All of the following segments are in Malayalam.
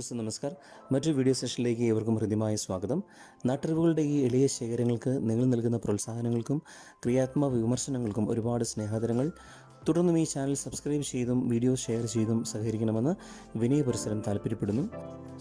സുഹൃത്തുക്കൾ നമസ്കാർ മറ്റൊരു വീഡിയോ സെഷനിലേക്ക് ഏവർക്കും ഹൃദ്യമായ സ്വാഗതം. നാട്ടറിവുകളുടെ ഈ എളിയ ശേഖരങ്ങൾക്ക് നിങ്ങൾ നൽകുന്ന പ്രോത്സാഹനങ്ങൾക്കും ക്രിയാത്മക വിമർശനങ്ങൾക്കും ഒരുപാട് സ്നേഹാദരങ്ങൾ. തുടർന്നും ഈ ചാനൽ സബ്സ്ക്രൈബ് ചെയ്തും വീഡിയോ ഷെയർ ചെയ്തും സഹകരിക്കണമെന്ന് വിനയ പരിസരം താല്പര്യപ്പെടുന്നു.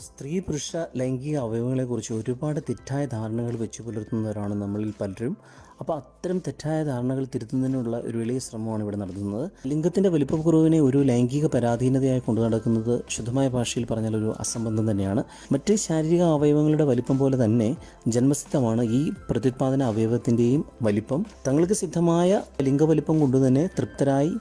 സ്ത്രീ പുരുഷ ലൈംഗിക അവയവങ്ങളെക്കുറിച്ച് ഒരുപാട് തെറ്റായ ധാരണകൾ വെച്ചു പുലർത്തുന്നവരാണ് നമ്മളിൽ പലരും. അപ്പോൾ അത്തരം തെറ്റായ ധാരണകൾ തിരുത്തുന്നതിനുള്ള ഒരു വലിയ ശ്രമമാണ് ഇവിടെ നടത്തുന്നത്. ലിംഗത്തിന്റെ വലിപ്പക്കുറവിനെ ഒരു ലൈംഗിക പരാധീനതയായി കൊണ്ടു നടക്കുന്നത് ശുദ്ധമായ ഭാഷയിൽ പറഞ്ഞാൽ ഒരു അസംബന്ധം തന്നെയാണ്. മറ്റ് ശാരീരിക അവയവങ്ങളുടെ വലിപ്പം പോലെ തന്നെ ജന്മസിദ്ധമാണ് ഈ പ്രത്യുത്പാദന അവയവത്തിന്റെയും വലിപ്പം. തങ്ങൾക്ക് സിദ്ധമായ ലിംഗവലിപ്പം കൊണ്ട് തന്നെ തൃപ്തരായി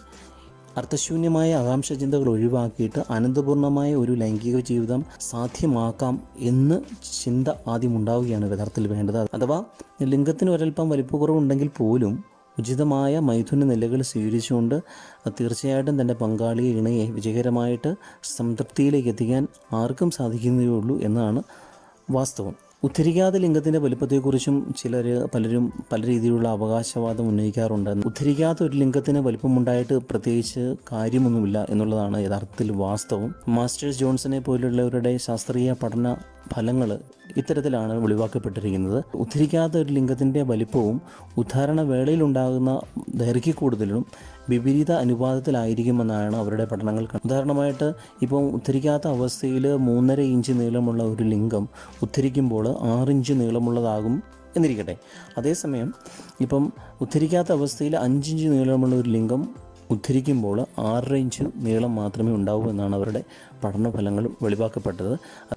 അർത്ഥശൂന്യമായ ആകാംക്ഷ ചിന്തകൾ ഒഴിവാക്കിയിട്ട് അനന്തപൂർണമായ ഒരു ലൈംഗിക ജീവിതം സാധ്യമാക്കാം എന്ന് ചിന്ത ആദ്യം ഉണ്ടാവുകയാണ് യഥാർത്ഥത്തിൽ വേണ്ടത്. അഥവാ ലിംഗത്തിന് ഒരൽപ്പം വലിപ്പക്കുറവുണ്ടെങ്കിൽ പോലും ഉചിതമായ മൈഥുന നിലകൾ സ്വീകരിച്ചുകൊണ്ട് തീർച്ചയായിട്ടും തന്റെ പങ്കാളിയെ ഇണയെ വിജയകരമായിട്ട് സംതൃപ്തിയിലേക്ക് എത്തിക്കാൻ ആർക്കും സാധിക്കുന്നതേ ഉള്ളൂ എന്നാണ് വാസ്തവം. ഉദ്ധരിക്കാത്ത ലിംഗത്തിന്റെ വലിപ്പത്തെക്കുറിച്ചും ചിലർ പലരും പല രീതിയിലുള്ള അവകാശവാദം ഉന്നയിക്കാറുണ്ട്. ഉദ്ധരിക്കാത്ത ഒരു ലിംഗത്തിന് വലിപ്പമുണ്ടായിട്ട് പ്രത്യേകിച്ച് കാര്യമൊന്നുമില്ല എന്നുള്ളതാണ് യഥാർത്ഥത്തിൽ വാസ്തവം. മാസ്റ്റേഴ്സ് ജോൺസനെ പോലുള്ളവരുടെ ശാസ്ത്രീയ പഠന ഫലങ്ങൾ ഇത്തരത്തിലാണ് വെളിവാക്കപ്പെട്ടിരിക്കുന്നത്. ഉദ്ധരിക്കാത്ത ഒരു ലിംഗത്തിന്റെ വലിപ്പവും ഉദ്ധാരണ വേളയിലുണ്ടാകുന്ന ദൈർഘ്യക്കൂടുതലും വിപരീത അനുപാതത്തിലായിരിക്കുമെന്നാണ് അവരുടെ പഠനങ്ങൾ ഉദാഹരണമായിട്ട് ഇപ്പം ഉദ്ധരിക്കാത്ത അവസ്ഥയിൽ മൂന്നര ഇഞ്ച് നീളമുള്ള ഒരു ലിംഗം ഉദ്ധരിക്കുമ്പോൾ ആറ് ഇഞ്ച് നീളമുള്ളതാകും എന്നിരിക്കട്ടെ. അതേസമയം ഇപ്പം ഉദ്ധരിക്കാത്ത അവസ്ഥയിൽ അഞ്ചിഞ്ച് നീളമുള്ള ഒരു ലിംഗം ഉദ്ധരിക്കുമ്പോൾ ആറര ഇഞ്ച് നീളം മാത്രമേ ഉണ്ടാവൂ എന്നാണ് അവരുടെ പഠനഫലങ്ങൾ വെളിവാക്കപ്പെട്ടത്.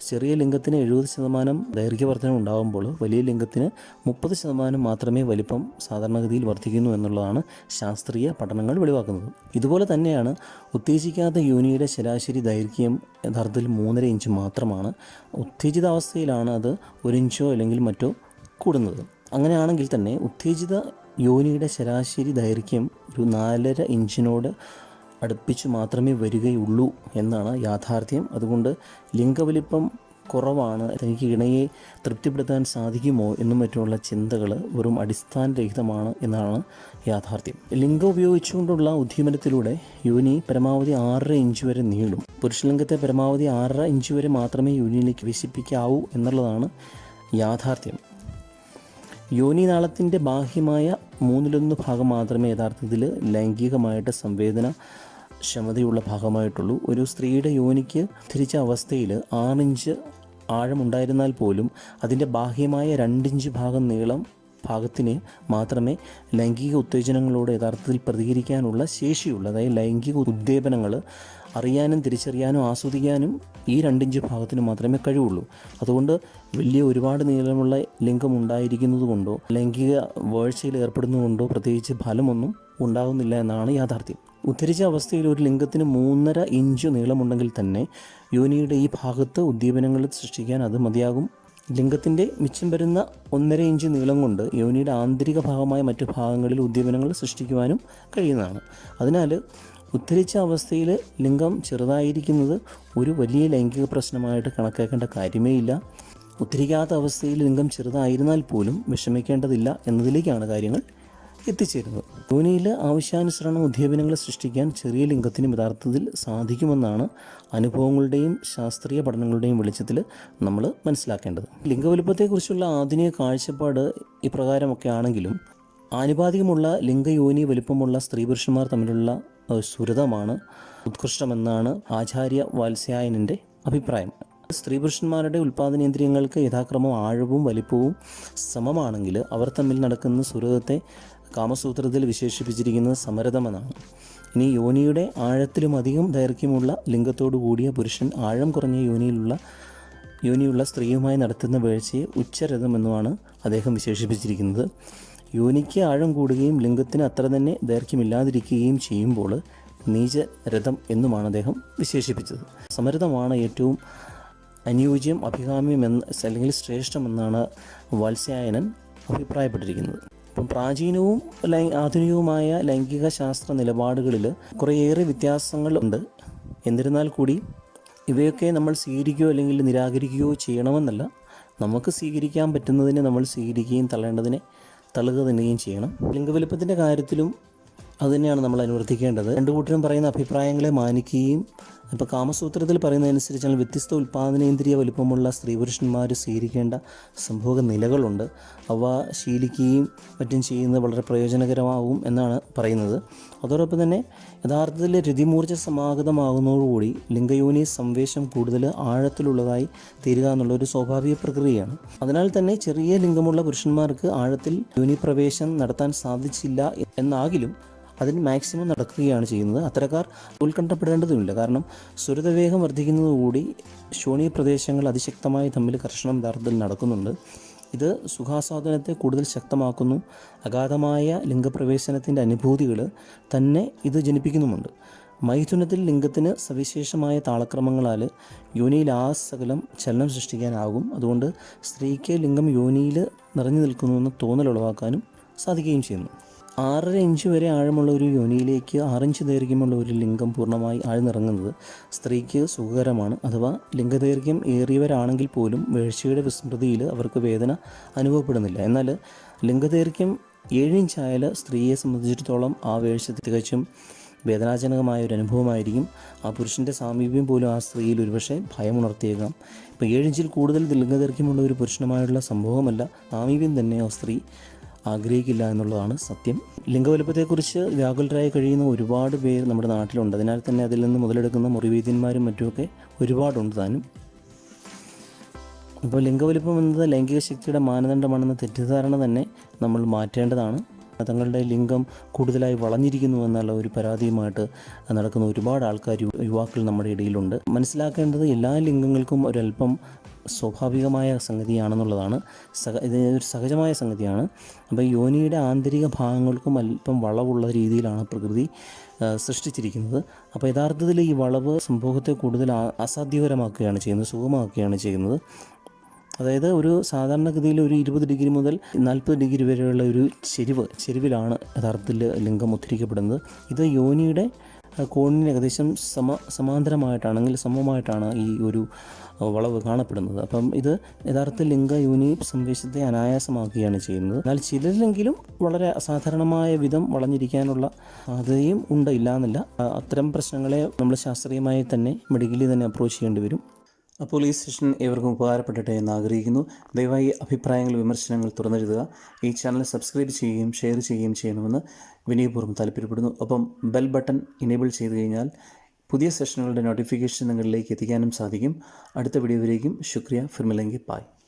ചെറിയ ലിംഗത്തിന് എഴുപത് ശതമാനം ദൈർഘ്യവർദ്ധനം ഉണ്ടാകുമ്പോൾ വലിയ ലിംഗത്തിന് മുപ്പത് ശതമാനം മാത്രമേ വലിപ്പം സാധാരണഗതിയിൽ വർദ്ധിക്കുന്നു എന്നുള്ളതാണ് ശാസ്ത്രീയ പഠനങ്ങൾ വെളിവാക്കുന്നത്. ഇതുപോലെ തന്നെയാണ് ഉത്തേജിക്കാത്ത യോനിയുടെ ശരാശരി ദൈർഘ്യം യഥാർത്ഥത്തിൽ മൂന്നര ഇഞ്ച് മാത്രമാണ്. ഉത്തേജിതാവസ്ഥയിലാണ് അത് ഒരു ഇഞ്ചോ അല്ലെങ്കിൽ മറ്റോ കൂടുന്നത്. അങ്ങനെയാണെങ്കിൽ തന്നെ ഉത്തേജിത യോനിയുടെ ശരാശരി ദൈർഘ്യം ഒരു നാലര ഇഞ്ചിനോട് അടുപ്പിച്ച് മാത്രമേ വരികയുള്ളൂ എന്നാണ് യാഥാർത്ഥ്യം. അതുകൊണ്ട് ലിംഗവലിപ്പം കുറവാണ്. തനിക്ക് ഇണയെ തൃപ്തിപ്പെടുത്താൻ സാധിക്കുമോ എന്നും മറ്റുമുള്ള ചിന്തകൾ വെറും അടിസ്ഥാനരഹിതമാണ് എന്നാണ് യാഥാർത്ഥ്യം. ലിംഗം ഉപയോഗിച്ചുകൊണ്ടുള്ള ഉദ്യമനത്തിലൂടെ യോനി പരമാവധി ആറര ഇഞ്ച് വരെ നീളും. പുരുഷലിംഗത്തെ പരമാവധി ആറര ഇഞ്ച് വരെ മാത്രമേ യോനിയിലേക്ക് വിശിപ്പിക്കാവൂ എന്നുള്ളതാണ് യാഥാർത്ഥ്യം. യോനിനാളത്തിന്റെ ബാഹ്യമായ മൂന്നിലൊന്ന് ഭാഗം മാത്രമേ യഥാർത്ഥത്തിൽ ലൈംഗികമായിട്ട് സംവേദന ക്ഷമതയുള്ള ഭാഗമായിട്ടുള്ളൂ. ഒരു സ്ത്രീയുടെ യോനിക്ക് തിരിച്ച അവസ്ഥയിൽ ആറിഞ്ച് ആഴമുണ്ടായിരുന്നാൽ പോലും അതിന്റെ ബാഹ്യമായ രണ്ടിഞ്ച് ഭാഗം നീളം ഭാഗത്തിന് മാത്രമേ ലൈംഗിക ഉത്തേജനങ്ങളോട് യഥാർത്ഥത്തിൽ പ്രതികരിക്കാനുള്ള ശേഷിയുള്ളൂ അതായത് ലൈംഗിക ഉദ്ദീപനങ്ങൾ അറിയാനും തിരിച്ചറിയാനും ആസ്വദിക്കാനും ഈ രണ്ടിഞ്ച് ഭാഗത്തിന് മാത്രമേ കഴിവുള്ളൂ. അതുകൊണ്ട് വലിയ ഒരുപാട് നീളമുള്ള ലിംഗം ഉണ്ടായിരിക്കുന്നത് കൊണ്ടോ ലൈംഗിക വേഴ്ചയിൽ ഏർപ്പെടുന്നതുകൊണ്ടോ പ്രത്യേകിച്ച് ഫലമൊന്നും ഉണ്ടാകുന്നില്ല എന്നാണ് യാഥാർത്ഥ്യം. ഉദ്ധരിച്ച അവസ്ഥയിൽ ഒരു ലിംഗത്തിന് മൂന്നര ഇഞ്ച് നീളമുണ്ടെങ്കിൽ തന്നെ യോനിയുടെ ഈ ഭാഗത്ത് ഉദ്ദീപനങ്ങൾ സൃഷ്ടിക്കാൻ അത് മതിയാകും. ലിംഗത്തിന്റെ മിച്ചം വരുന്ന ഒന്നര ഇഞ്ച് നീളം കൊണ്ട് യോനിയുടെ ആന്തരിക ഭാഗമായ മറ്റു ഭാഗങ്ങളിൽ ഉദ്ദീപനങ്ങൾ സൃഷ്ടിക്കുവാനും കഴിയുന്നതാണ്. അതിനാൽ ഉദ്ധരിച്ച അവസ്ഥയിൽ ലിംഗം ചെറുതായിരിക്കുന്നത് ഒരു വലിയ ലൈംഗിക പ്രശ്നമായിട്ട് കണക്കാക്കേണ്ട കാര്യമേ ഇല്ല. ഉദ്ധരിക്കാത്ത അവസ്ഥയിൽ ലിംഗം ചെറുതായിരുന്നാൽ പോലും വിഷമിക്കേണ്ടതില്ല എന്നതിലേക്കാണ് കാര്യങ്ങൾ. എത്തിച്ചേരുന്നത്. ധോനിയിൽ ആവശ്യാനുസരണം ഉദ്ദീപനങ്ങൾ സൃഷ്ടിക്കാൻ ചെറിയ ലിംഗത്തിന് യഥാർത്ഥത്തിൽ സാധിക്കുമെന്നാണ് അനുഭവങ്ങളുടെയും ശാസ്ത്രീയ പഠനങ്ങളുടെയും വെളിച്ചത്തിൽ നമ്മൾ മനസ്സിലാക്കേണ്ടത്. ലിംഗവലുപ്പത്തെക്കുറിച്ചുള്ള ആധുനിക കാഴ്ചപ്പാട് ഇപ്രകാരമൊക്കെ ആണെങ്കിലും ആനുപാതികമുള്ള ലിംഗയോനി വലിപ്പമുള്ള സ്ത്രീ പുരുഷന്മാർ തമ്മിലുള്ള സുരതമാണ് ഉത്കൃഷ്ടമെന്നാണ് ആചാര്യ വാത്സ്യായനന്റെ അഭിപ്രായം. സ്ത്രീ പുരുഷന്മാരുടെ ഉൽപ്പാദനേന്ദ്രിയങ്ങൾക്ക് യഥാക്രമം ആഴവും വലിപ്പവും സമമാണെങ്കിൽ അവർ തമ്മിൽ നടക്കുന്ന സുരതത്തെ കാമസൂത്രത്തിൽ വിശേഷിപ്പിച്ചിരിക്കുന്നത് സമരതമെന്നാണ് ഇനി യോനിയുടെ ആഴത്തിലും അധികം ദൈർഘ്യമുള്ള ലിംഗത്തോടു കൂടിയ പുരുഷൻ ആഴം കുറഞ്ഞ യോനിയിലുള്ള യോനിയുള്ള സ്ത്രീയുമായി നടത്തുന്ന വീഴ്ചയെ ഉച്ചരഥമെന്നുമാണ് അദ്ദേഹം വിശേഷിപ്പിച്ചിരിക്കുന്നത്. യോനിക്ക് ആഴം കൂടുകയും ലിംഗത്തിന് അത്ര തന്നെ ദൈർഘ്യമില്ലാതിരിക്കുകയും ചെയ്യുമ്പോൾ നീചരഥം എന്നുമാണ് അദ്ദേഹം വിശേഷിപ്പിച്ചത്. സമരഥമാണ് ഏറ്റവും അനുയോജ്യം അഭികാമ്യം എന്ന് അല്ലെങ്കിൽ ശ്രേഷ്ഠമെന്നാണ് വാത്സ്യായനൻ അഭിപ്രായപ്പെട്ടിരിക്കുന്നത്. ഇപ്പം പ്രാചീനവും ആധുനികവുമായ ലൈംഗിക ശാസ്ത്ര നിലപാടുകളിൽ കുറേയേറെ വ്യത്യാസങ്ങളുണ്ട് എന്നിരുന്നാൽ കൂടി ഇവയൊക്കെ നമ്മൾ സ്വീകരിക്കുകയോ അല്ലെങ്കിൽ നിരാകരിക്കുകയോ ചെയ്യണമെന്നല്ല നമുക്ക് സ്വീകരിക്കാൻ പറ്റുന്നതിനെ നമ്മൾ സ്വീകരിക്കുകയും തള്ളേണ്ടതിനെ തള്ളുക തന്നെയും ചെയ്യണം. ലിംഗവലുപ്പത്തിന്റെ കാര്യത്തിലും അതുതന്നെയാണ് നമ്മൾ അനുവർത്തിക്കേണ്ടത്. രണ്ടു കൂട്ടരും പറയുന്ന അഭിപ്രായങ്ങളെ മാനിക്കുകയും ഇപ്പോൾ കാമസൂത്രത്തിൽ പറയുന്നതനുസരിച്ചാൽ വ്യത്യസ്ത ഉൽപ്പാദനേന്ദ്രിയ വലുപ്പമുള്ള സ്ത്രീ പുരുഷന്മാർ സ്വീകരിക്കേണ്ട സംഭവ നിലകളുണ്ട്. അവ ശീലിക്കുകയും മറ്റും ചെയ്യുന്നത് വളരെ പ്രയോജനകരമാകും എന്നാണ് പറയുന്നത്. അതോടൊപ്പം തന്നെ യഥാർത്ഥത്തിൽ രതിമൂർച്ച സമാഗതമാകുന്നതോടുകൂടി ലിംഗയോനി സംവേശം കൂടുതൽ ആഴത്തിലുള്ളതായി തീരുക എന്നുള്ള ഒരു സ്വാഭാവിക പ്രക്രിയയാണ്. അതിനാൽ തന്നെ ചെറിയ ലിംഗമുള്ള പുരുഷന്മാർക്ക് ആഴത്തിൽ യോനി പ്രവേശം നടത്താൻ സാധിച്ചില്ല എന്നാകിലും അതിന് മാക്സിമം നടക്കുകയാണ് ചെയ്യുന്നത്. അത്തരക്കാർ ഉത്കണ്ഠപ്പെടേണ്ടതുമില്ല. കാരണം സുരതവേഗം വർദ്ധിക്കുന്നതുകൂടി ശോണീ പ്രദേശങ്ങൾ അതിശക്തമായി തമ്മിൽ കർഷണം യഥാർത്ഥത്തിൽ നടക്കുന്നുണ്ട്. ഇത് സുഖാസ്വാദനത്തെ കൂടുതൽ ശക്തമാക്കുന്നു. അഗാധമായ ലിംഗപ്രവേശനത്തിന്റെ അനുഭൂതികൾ തന്നെ ഇത് ജനിപ്പിക്കുന്നുമുണ്ട്. മൈഥുനത്തിൽ ലിംഗത്തിന് സവിശേഷമായ താളക്രമങ്ങളാൽ യോനിയിൽ ആ സകലം ചലനം സൃഷ്ടിക്കാനാകും. അതുകൊണ്ട് സ്ത്രീക്ക് ലിംഗം യോനിയിൽ നിറഞ്ഞു നിൽക്കുന്നുവെന്ന് തോന്നൽ ഉളവാക്കാനും സാധിക്കുകയും ചെയ്യുന്നു. ആറര ഇഞ്ച് വരെ ആഴമുള്ള ഒരു യോനിയിലേക്ക് ആറിഞ്ച് ദൈർഘ്യമുള്ള ഒരു ലിംഗം പൂർണമായി ആഴ്ന്നിറങ്ങുന്നത് സ്ത്രീക്ക് സുഖകരമാണ്. അഥവാ ലിംഗദൈർഘ്യം ഏറിയവരാണെങ്കിൽ പോലും വീഴ്ചയുടെ വിസ്മൃതിയിൽ അവർക്ക് വേദന അനുഭവപ്പെടുന്നില്ല. എന്നാൽ ലിംഗദൈർഘ്യം ഏഴിഞ്ചായാൽ സ്ത്രീയെ സംബന്ധിച്ചിടത്തോളം ആ വീഴ്ച തികച്ചും വേദനാജനകമായ ഒരു അനുഭവമായിരിക്കും. ആ പുരുഷന്റെ സാമീപ്യം പോലും ആ സ്ത്രീയിൽ ഒരുപക്ഷെ ഭയമുണർത്തിയേക്കാം. ഇപ്പോൾ ഏഴിഞ്ചിൽ കൂടുതൽ ലിംഗദൈർഘ്യമുള്ള ഒരു പുരുഷനുമായുള്ള സംഭവമല്ല. സാമീപ്യം തന്നെ ആ സ്ത്രീ? ആഗ്രഹിക്കില്ല എന്നുള്ളതാണ് സത്യം. ലിംഗവലുപ്പത്തെക്കുറിച്ച് വ്യാകുലരായി കഴിയുന്ന ഒരുപാട് പേർ നമ്മുടെ നാട്ടിലുണ്ട്. അതിനാൽ തന്നെ അതിൽ നിന്ന് മുതലെടുക്കുന്ന മുറിവീതിന്മാരും മറ്റുമൊക്കെ ഒരുപാടുണ്ട് താനും. അപ്പോൾ ലിംഗവലുപ്പം എന്നത് ലൈംഗിക ശക്തിയുടെ മാനദണ്ഡമാണെന്ന തെറ്റിദ്ധാരണ തന്നെ നമ്മൾ മാറ്റേണ്ടതാണ്. തങ്ങളുടെ ലിംഗം കൂടുതലായി വളഞ്ഞിരിക്കുന്നു എന്നുള്ള ഒരു പരാതിയുമായിട്ട് നടക്കുന്ന ഒരുപാട് ആൾക്കാർ യുവാക്കൾ നമ്മുടെ ഇടയിലുണ്ട്. മനസ്സിലാക്കേണ്ടത് എല്ലാ ലിംഗങ്ങൾക്കും ഒരല്പം സ്വാഭാവികമായ സംഗതിയാണെന്നുള്ളതാണ്. സഹ ഇത് ഒരു സഹജമായ സംഗതിയാണ്. അപ്പോൾ യോനിയുടെ ആന്തരിക ഭാഗങ്ങൾക്കും അല്പം വളവുള്ള രീതിയിലാണ് പ്രകൃതി സൃഷ്ടിച്ചിരിക്കുന്നത്. അപ്പോൾ യഥാർത്ഥത്തിൽ ഈ വളവ് സംഭവത്തെ കൂടുതൽ അസാധ്യകരമാക്കുകയാണ് ചെയ്യുന്നത് സുഖമാക്കുകയാണ് ചെയ്യുന്നത്. അതായത് ഒരു സാധാരണഗതിയിൽ ഒരു ഇരുപത് ഡിഗ്രി മുതൽ നാൽപ്പത് ഡിഗ്രി വരെയുള്ള ഒരു ചെരിവ് ചെരിവിലാണ് യഥാർത്ഥത്തിൽ ലിംഗം ഉദ്ധരിക്കപ്പെടുന്നത്. ഇത് യോനിയുടെ കോണിന് ഏകദേശം സമ സമാന്തരമായിട്ടാണെങ്കിൽ സമമായിട്ടാണ് ഈ ഒരു വളവ് കാണപ്പെടുന്നത്. അപ്പം ഇത് യഥാർത്ഥ ലിംഗ യൂനി സന്ദേശത്തെ അനായാസമാക്കുകയാണ് ചെയ്യുന്നത്. എന്നാൽ ചിലരിലെങ്കിലും വളരെ അസാധാരണമായ വിധം വളഞ്ഞിരിക്കാനുള്ള സാധ്യതയും ഉണ്ട്. ഇല്ല എന്നല്ല അത്തരം പ്രശ്നങ്ങളെ നമ്മൾ ശാസ്ത്രീയമായി തന്നെ മെഡിക്കലി തന്നെ അപ്രോച്ച് ചെയ്യേണ്ടി വരും. അപ്പോൾ ഈ സെഷൻ ഏവർക്കും ഉപകാരപ്പെടട്ടെ എന്ന് ആഗ്രഹിക്കുന്നു. ദയവായി അഭിപ്രായങ്ങൾ വിമർശനങ്ങൾ തുറന്നെഴുതുക. ഈ ചാനൽ സബ്സ്ക്രൈബ് ചെയ്യുകയും ഷെയർ ചെയ്യുകയും ചെയ്യണമെന്ന് വിനയപൂർവം താല്പര്യപ്പെടുന്നു. അപ്പം ബെൽ ബട്ടൺ ഇനേബിൾ ചെയ്തു കഴിഞ്ഞാൽ പുതിയ സെഷനുകളുടെ നോട്ടിഫിക്കേഷൻ നിങ്ങളിലേക്ക് എത്തിക്കാനും സാധിക്കും. അടുത്ത വീഡിയോയിലേക്കും ശുക്രിയ. ഫിർമിലെങ്കി. പായ്